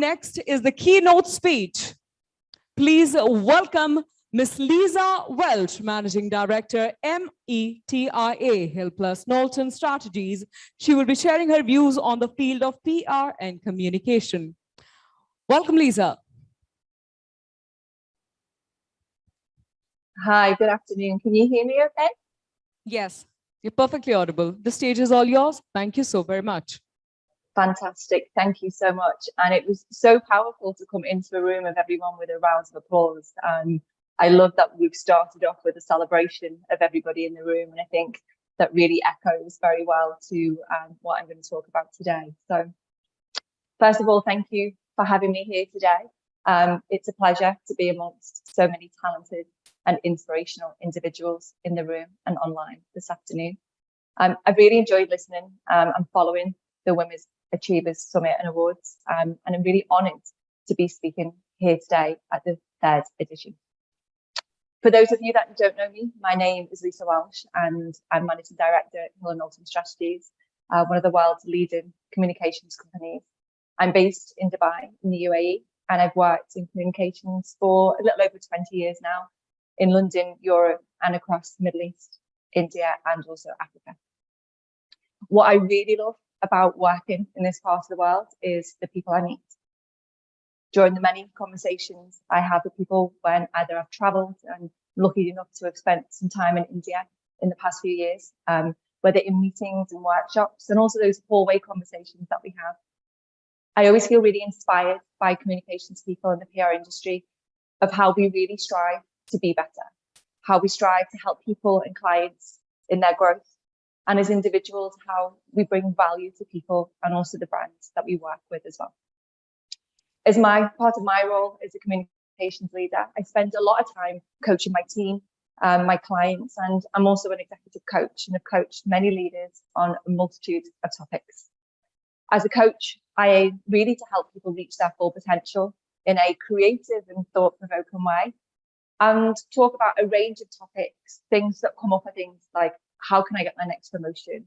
next is the keynote speech. Please welcome Ms. Lisa Welch, Managing Director, METIA, Hill Plus Knowlton Strategies. She will be sharing her views on the field of PR and communication. Welcome, Lisa. Hi, good afternoon. Can you hear me okay? Yes, you're perfectly audible. The stage is all yours. Thank you so very much. Fantastic. Thank you so much. And it was so powerful to come into a room of everyone with a round of applause. And I love that we've started off with a celebration of everybody in the room. And I think that really echoes very well to um, what I'm going to talk about today. So first of all, thank you for having me here today. Um, it's a pleasure to be amongst so many talented and inspirational individuals in the room and online this afternoon. Um, I've really enjoyed listening um, and following the Women's Achievers Summit and Awards, um, and I'm really honoured to be speaking here today at the third edition. For those of you that don't know me, my name is Lisa Welch and I'm Managing Director at Hill & Knowlton Strategies, uh, one of the world's leading communications companies. I'm based in Dubai in the UAE and I've worked in communications for a little over 20 years now in London, Europe and across the Middle East, India and also Africa. What I really love about working in this part of the world is the people I meet. During the many conversations I have with people when either I've traveled and lucky enough to have spent some time in India in the past few years, um, whether in meetings and workshops and also those hallway conversations that we have. I always feel really inspired by communications people in the PR industry of how we really strive to be better, how we strive to help people and clients in their growth and as individuals, how we bring value to people and also the brands that we work with as well. As my part of my role as a communications leader, I spend a lot of time coaching my team, um, my clients, and I'm also an executive coach and have coached many leaders on a multitude of topics. As a coach, I aim really to help people reach their full potential in a creative and thought-provoking way and talk about a range of topics, things that come up are things like how can I get my next promotion?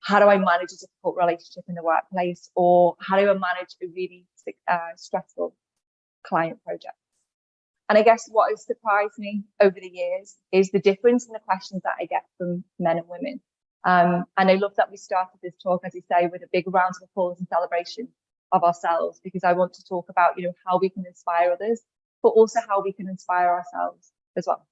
How do I manage a difficult relationship in the workplace? Or how do I manage a really uh, stressful client project? And I guess what has surprised me over the years is the difference in the questions that I get from men and women. Um, and I love that we started this talk, as you say, with a big round of applause and celebration of ourselves, because I want to talk about, you know, how we can inspire others, but also how we can inspire ourselves as well.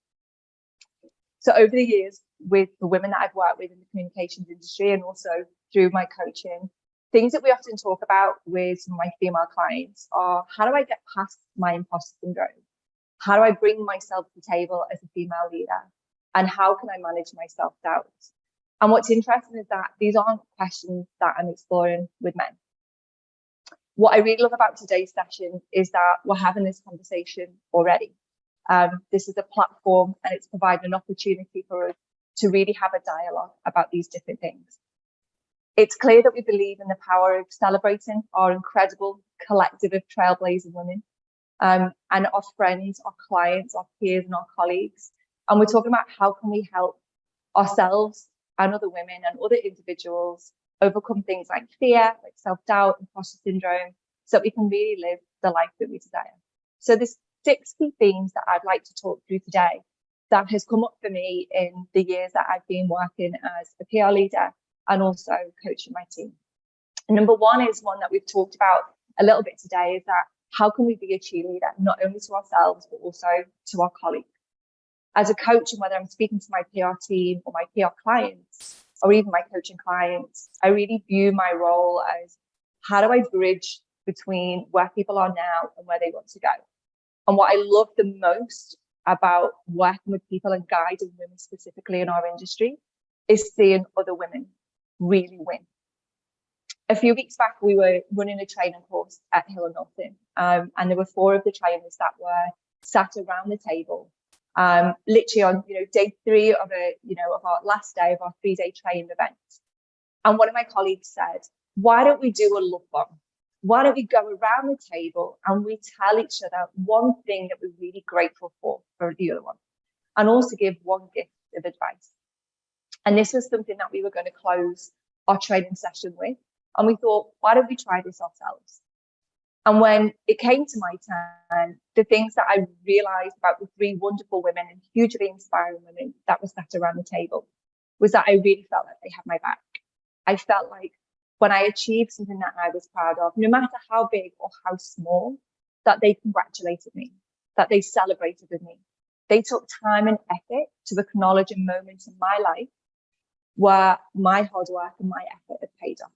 So over the years, with the women that I've worked with in the communications industry and also through my coaching, things that we often talk about with my female clients are how do I get past my imposter syndrome? How do I bring myself to the table as a female leader? And how can I manage my self-doubt? And what's interesting is that these aren't questions that I'm exploring with men. What I really love about today's session is that we're having this conversation already. Um, this is a platform and it's providing an opportunity for us to really have a dialogue about these different things. It's clear that we believe in the power of celebrating our incredible collective of trailblazing women um, and our friends, our clients, our peers and our colleagues. And we're talking about how can we help ourselves and other women and other individuals overcome things like fear, like self-doubt, imposter syndrome, so that we can really live the life that we desire. So there's six key themes that I'd like to talk through today that has come up for me in the years that I've been working as a PR leader and also coaching my team. Number one is one that we've talked about a little bit today is that how can we be a cheerleader, not only to ourselves, but also to our colleagues. As a coach, and whether I'm speaking to my PR team or my PR clients, or even my coaching clients, I really view my role as how do I bridge between where people are now and where they want to go? And what I love the most about working with people and guiding women specifically in our industry is seeing other women really win. A few weeks back, we were running a training course at Hill and Knowlton, um, and there were four of the trainers that were sat around the table, um, literally on you know day three of a you know of our last day of our three-day training event. And one of my colleagues said, "Why don't we do a love bomb? Why don't we go around the table and we tell each other one thing that we're really grateful for for the other one and also give one gift of advice and this was something that we were going to close our training session with and we thought why don't we try this ourselves And when it came to my turn, the things that I realized about the three wonderful women and hugely inspiring women that were sat around the table was that I really felt like they had my back. I felt like when I achieved something that I was proud of, no matter how big or how small, that they congratulated me, that they celebrated with me. They took time and effort to acknowledge a moment in my life where my hard work and my effort had paid off.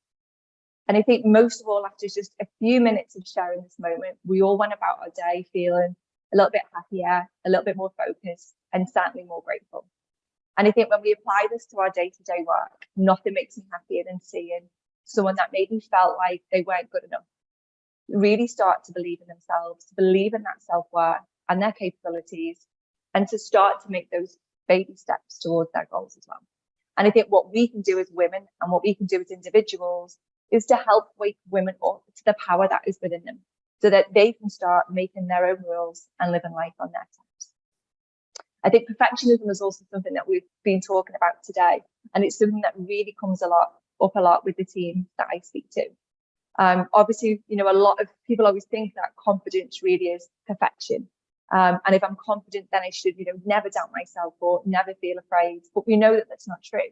And I think most of all, after just a few minutes of sharing this moment, we all went about our day feeling a little bit happier, a little bit more focused, and certainly more grateful. And I think when we apply this to our day to day work, nothing makes me happier than seeing someone that maybe felt like they weren't good enough really start to believe in themselves, to believe in that self worth and their capabilities, and to start to make those baby steps towards their goals as well. And I think what we can do as women and what we can do as individuals is to help wake women up to the power that is within them so that they can start making their own rules and living life on their terms. I think perfectionism is also something that we've been talking about today, and it's something that really comes a lot up a lot with the team that I speak to. Um, obviously, you know, a lot of people always think that confidence really is perfection. Um, and if I'm confident, then I should, you know, never doubt myself or never feel afraid. But we know that that's not true.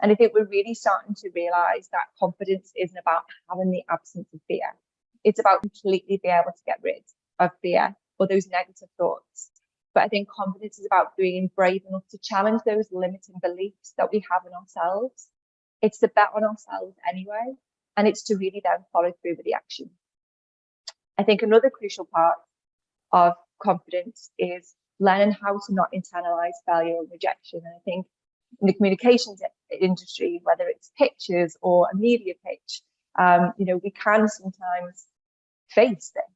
And I think we're really starting to realize that confidence isn't about having the absence of fear. It's about completely being able to get rid of fear or those negative thoughts. But I think confidence is about being brave enough to challenge those limiting beliefs that we have in ourselves. It's to bet on ourselves anyway, and it's to really then follow through with the action. I think another crucial part of confidence is learning how to not internalize failure and rejection. And I think in the communications industry, whether it's pictures or a media pitch, um, you know, we can sometimes face this.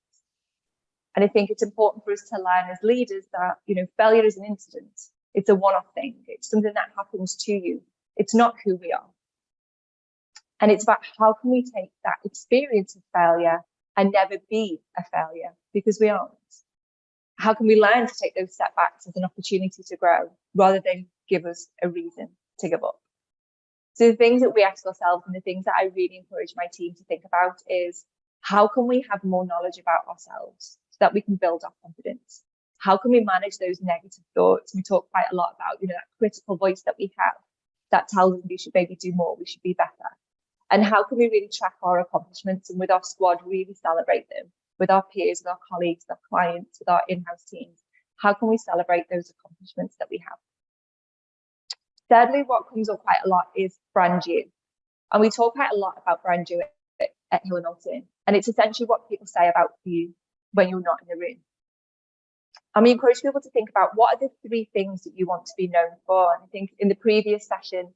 And I think it's important for us to learn as leaders that, you know, failure is an incident. It's a one-off thing. It's something that happens to you. It's not who we are. And it's about how can we take that experience of failure and never be a failure because we aren't. How can we learn to take those setbacks as an opportunity to grow rather than give us a reason to give up? So the things that we ask ourselves and the things that I really encourage my team to think about is how can we have more knowledge about ourselves so that we can build our confidence? How can we manage those negative thoughts? We talk quite a lot about, you know, that critical voice that we have that tells us we should maybe do more, we should be better and how can we really track our accomplishments and with our squad really celebrate them with our peers, with our colleagues, with our clients, with our in-house teams? How can we celebrate those accomplishments that we have? Thirdly, what comes up quite a lot is brand you. And we talk quite a lot about brand you at, at Hill and Knowlton. And it's essentially what people say about you when you're not in the room. And we encourage people to think about what are the three things that you want to be known for. And I think in the previous session,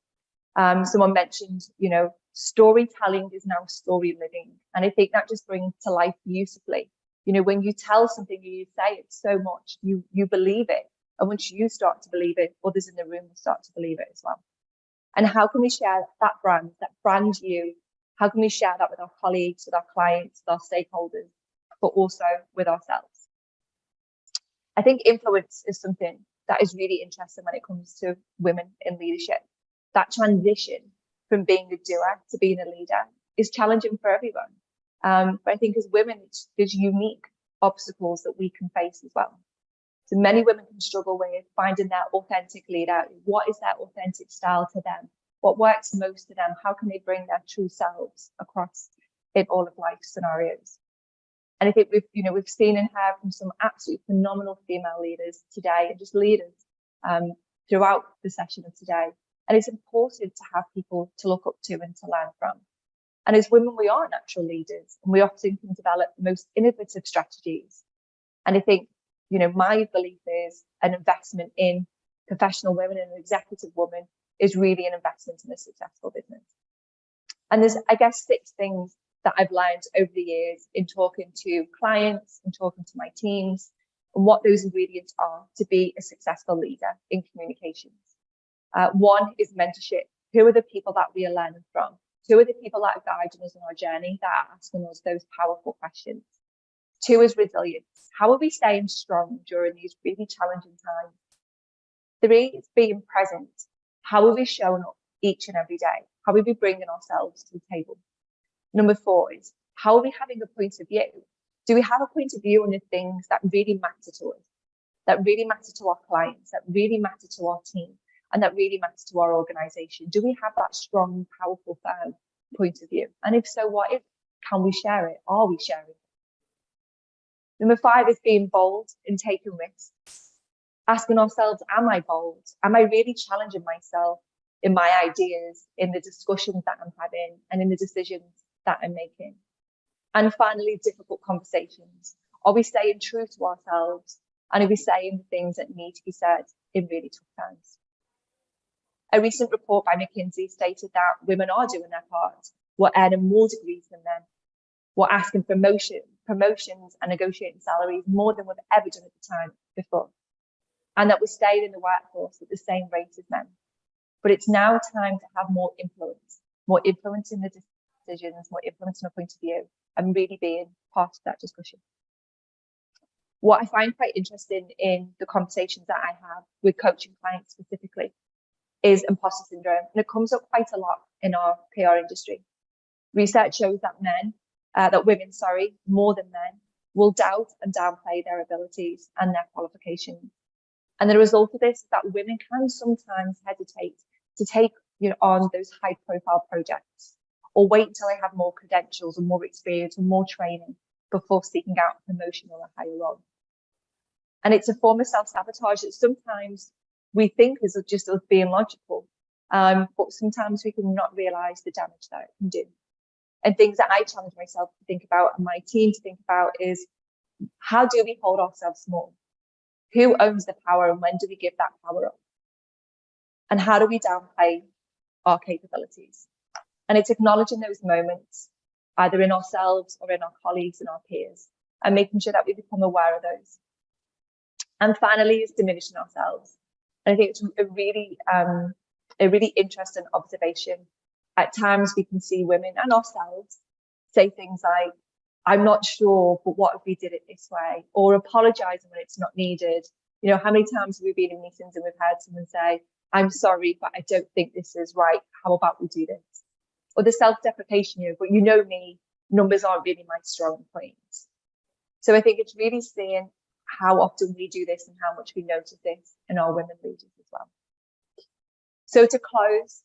um, someone mentioned, you know, storytelling is now story living. And I think that just brings to life beautifully. You know, when you tell something you say it so much, you you believe it. And once you start to believe it, others in the room will start to believe it as well. And how can we share that brand, that brand you? How can we share that with our colleagues, with our clients, with our stakeholders, but also with ourselves? I think influence is something that is really interesting when it comes to women in leadership. That transition from being a doer to being a leader is challenging for everyone. Um, but I think as women, there's unique obstacles that we can face as well. So many women can struggle with finding their authentic leader. What is their authentic style to them? What works most to them? How can they bring their true selves across in all of life scenarios? And I think we've, you know, we've seen and heard from some absolutely phenomenal female leaders today and just leaders um, throughout the session of today and it's important to have people to look up to and to learn from. And as women, we are natural leaders and we often can develop the most innovative strategies. And I think, you know, my belief is an investment in professional women and an executive woman is really an investment in a successful business. And there's, I guess, six things that I've learned over the years in talking to clients and talking to my teams and what those ingredients are to be a successful leader in communications. Uh, one is mentorship. Who are the people that we are learning from? Who are the people that are guiding us on our journey that are asking us those powerful questions? Two is resilience. How are we staying strong during these really challenging times? Three is being present. How are we showing up each and every day? How are we bringing ourselves to the table? Number four is how are we having a point of view? Do we have a point of view on the things that really matter to us, that really matter to our clients, that really matter to our team, and that really matters to our organization? Do we have that strong, powerful, firm point of view? And if so, what if can we share it? Are we sharing it? Number five is being bold and taking risks. Asking ourselves, am I bold? Am I really challenging myself in my ideas, in the discussions that I'm having, and in the decisions that I'm making? And finally, difficult conversations. Are we staying true to ourselves? And are we saying the things that need to be said in really tough times? A recent report by McKinsey stated that women are doing their part. We're earning more degrees than men. We're asking for motion, promotions and negotiating salaries more than we've ever done at the time before. And that we're staying in the workforce at the same rate as men. But it's now time to have more influence, more influence in the decisions, more influence in a point of view, and really being part of that discussion. What I find quite interesting in the conversations that I have with coaching clients specifically is imposter syndrome, and it comes up quite a lot in our PR industry. Research shows that men, uh, that women, sorry, more than men, will doubt and downplay their abilities and their qualifications. And the result of this is that women can sometimes hesitate to take you know, on those high profile projects or wait until they have more credentials or more experience or more training before seeking out promotion or a higher role. And it's a form of self-sabotage that sometimes we think is just us being logical, um, but sometimes we can not realize the damage that it can do. And things that I challenge myself to think about and my team to think about is how do we hold ourselves small? Who owns the power and when do we give that power up? And how do we downplay our capabilities? And it's acknowledging those moments, either in ourselves or in our colleagues and our peers, and making sure that we become aware of those. And finally, is diminishing ourselves. And I think it's a really, um, a really interesting observation. At times, we can see women and ourselves say things like, I'm not sure, but what if we did it this way? Or apologizing when it's not needed. You know, how many times have we been in meetings and we've heard someone say, I'm sorry, but I don't think this is right. How about we do this? Or the self-deprecation, you know, but you know me, numbers aren't really my strong point. So I think it's really seeing how often we do this and how much we notice this in our women leaders as well. So to close,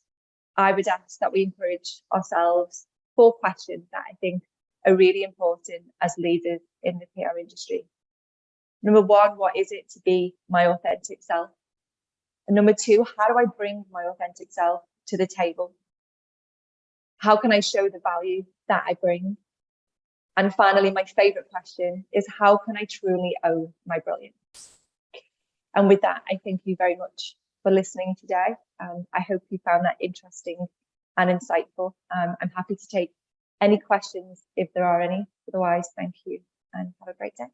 I would ask that we encourage ourselves four questions that I think are really important as leaders in the PR industry. Number one, what is it to be my authentic self? And number two, how do I bring my authentic self to the table? How can I show the value that I bring? And finally, my favorite question is how can I truly own my brilliance? And with that, I thank you very much for listening today. Um, I hope you found that interesting and insightful. Um, I'm happy to take any questions if there are any. Otherwise, thank you and have a great day.